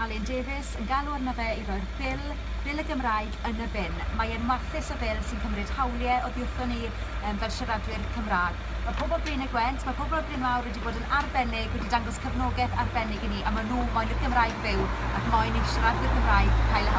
Alun Davies yn galw arno fe i roi'r bil, bil y Gymraeg yn y bin. Mae e'n warthus o bil sy'n cymryd hawliau o ddiwrthon ni um, fel siaradwyr Cymraeg. Mae pobl Bryn y Gwent, mae pobl Bryn Mawr wedi bod yn arbennig, wedi dangos cefnogaeth arbennig i ni, a maen nhw moyn i'r Gymraeg fyw ac moyn i siaradwyr Cymraeg cael